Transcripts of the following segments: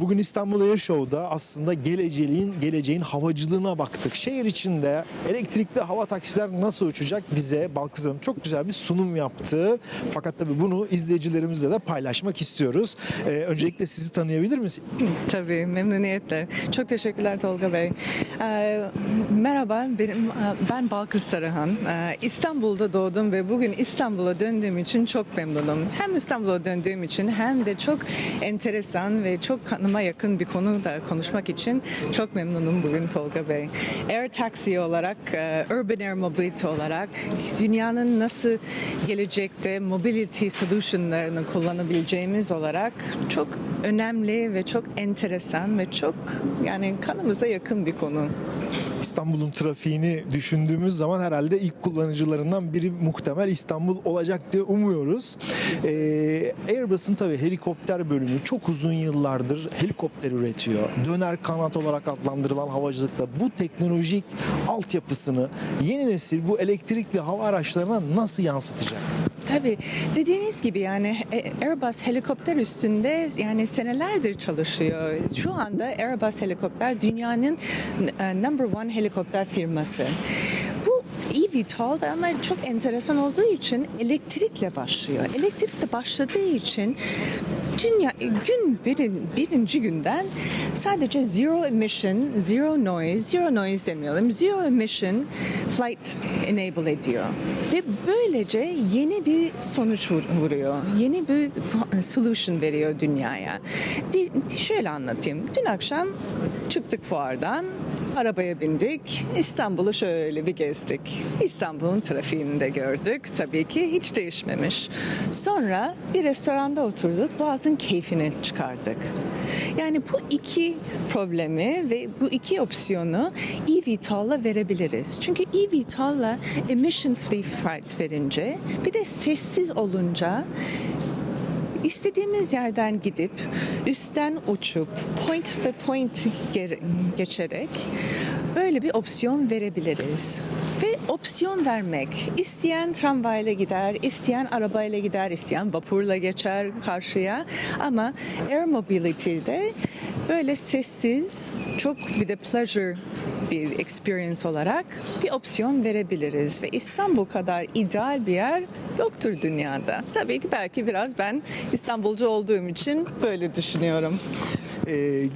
Bugün İstanbul Air Show'da aslında geleceğin geleceğin havacılığına baktık. Şehir içinde elektrikli hava taksiler nasıl uçacak bize Balkız Hanım çok güzel bir sunum yaptı. Fakat tabii bunu izleyicilerimizle de paylaşmak istiyoruz. Ee, öncelikle sizi tanıyabilir miyiz? Tabii memnuniyetle. Çok teşekkürler Tolga Bey. Ee, merhaba benim ben Balkız Sarıhan. Ee, İstanbul'da doğdum ve bugün İstanbul'a döndüğüm için çok memnunum. Hem İstanbul'a döndüğüm için hem de çok enteresan ve çok kanıma yakın bir konu da konuşmak için çok memnunum bugün Tolga Bey. Air Taxi olarak, e, Urban Air Mobility olarak dünyanın nasıl gelecekte mobility solutionlarını kullanabileceğimiz olarak çok önemli ve çok enteresan ve çok yani kanımıza yakın bir konu. İstanbul'un trafiğini düşündüğümüz zaman herhalde ilk kullanıcılarından biri muhtemel İstanbul olacak diye umuyoruz. Ee, Airbus'un tabii helikopter bölümü çok uzun yıllardır helikopter üretiyor. Döner kanat olarak adlandırılan havacılıkta bu teknolojik altyapısını yeni nesil bu elektrikli hava araçlarına nasıl yansıtacak? Tabii dediğiniz gibi yani e, Airbus helikopter üstünde yani senelerdir çalışıyor. Şu anda Airbus helikopter dünyanın e, number one helikopter firması. Da ama çok enteresan olduğu için elektrikle başlıyor. Elektrikle başladığı için dünya gün birin, birinci günden sadece zero emission, zero noise, zero noise demeyelim, zero emission flight enable ediyor. Ve böylece yeni bir sonuç vur- vuruyor. Yeni bir solution veriyor dünyaya. Şöyle anlatayım. Dün akşam çıktık fuardan, arabaya bindik, İstanbul'u şöyle bir gezdik. İstanbul'un trafiğini de gördük. Tabii ki hiç değişmemiş. Sonra bir restoranda oturduk, boğazın keyfini çıkardık. Yani bu iki problemi ve bu iki opsiyonu eVTOL'la verebiliriz. Çünkü eVTOL'la emission free flight verince bir de sessiz olunca İstediğimiz yerden gidip üstten uçup point ve point ge- geçerek böyle bir opsiyon verebiliriz. Ve opsiyon vermek. isteyen tramvayla gider, isteyen arabayla gider, isteyen vapurla geçer karşıya. Ama Air Mobility'de böyle sessiz, çok bir de pleasure bir experience olarak bir opsiyon verebiliriz ve İstanbul kadar ideal bir yer yoktur dünyada. Tabii ki belki biraz ben İstanbulcu olduğum için böyle düşünüyorum. Ee,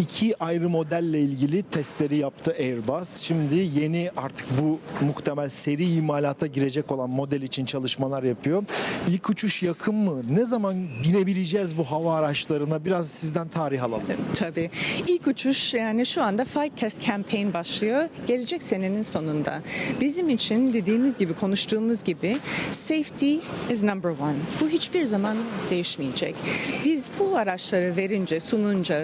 iki ayrı modelle ilgili testleri yaptı Airbus. Şimdi yeni artık bu muhtemel seri imalata girecek olan model için çalışmalar yapıyor. İlk uçuş yakın mı? Ne zaman binebileceğiz bu hava araçlarına? Biraz sizden tarih alalım. Tabii. İlk uçuş yani şu anda Flight Test Campaign başlıyor. Gelecek senenin sonunda. Bizim için dediğimiz gibi konuştuğumuz gibi safety is number one. Bu hiçbir zaman değişmeyecek. Biz bu araçları verince, sununca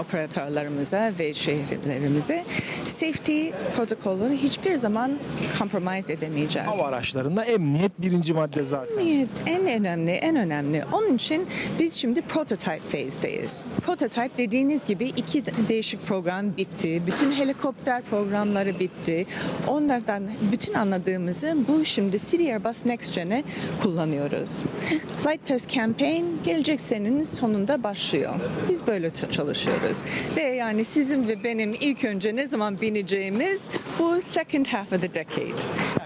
operatörlerimize ve şehirlerimize safety protokolünü hiçbir zaman compromise edemeyeceğiz. Hava araçlarında emniyet birinci madde zaten. Emniyet en önemli, en önemli. Onun için biz şimdi prototype phase'deyiz. Prototype dediğiniz gibi iki değişik program bitti. Bütün helikopter programları bitti. Onlardan bütün anladığımızı bu şimdi Siri Airbus Next Gen'e kullanıyoruz. Flight Test Campaign gelecek senenin sonunda başlıyor. Biz böyle çalışıyoruz. Ve yani sizin ve benim ilk önce ne zaman bineceğimiz bu second half of the decade.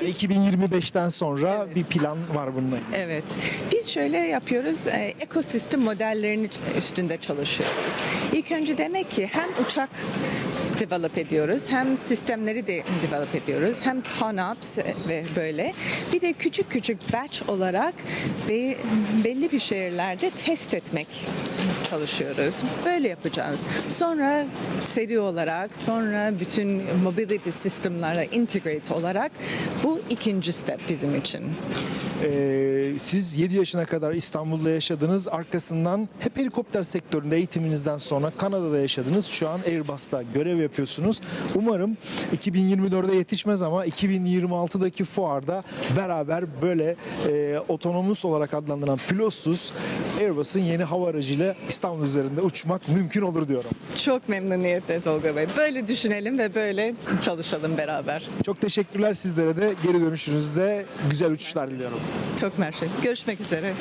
Yani 2025'ten sonra bir plan var bununla ilgili. Evet. Biz şöyle yapıyoruz. E, ekosistem modellerinin üstünde çalışıyoruz. İlk önce demek ki hem uçak develop ediyoruz, hem sistemleri de develop ediyoruz, hem ConOps ve böyle. Bir de küçük küçük batch olarak be- belli bir şehirlerde test etmek çalışıyoruz. Böyle yapacağız. Sonra seri olarak, sonra bütün mobility sistemlerle integrate olarak bu ikinci step bizim için. Ee, siz 7 yaşına kadar İstanbul'da yaşadınız. Arkasından hep helikopter sektöründe eğitiminizden sonra Kanada'da yaşadınız. Şu an Airbus'ta görev yapıyorsunuz. Umarım 2024'de yetişmez ama 2026'daki fuarda beraber böyle e, otonomus olarak adlandırılan pilotsuz Airbus'un yeni hava aracıyla İstanbul üzerinde uçmak mümkün olur diyorum. Çok memnuniyetle Tolga Bey. Böyle düşünelim ve böyle çalışalım beraber. Çok teşekkürler sizlere de geri dönüşünüzde güzel uçuşlar diliyorum. Çok mersi. Görüşmek üzere.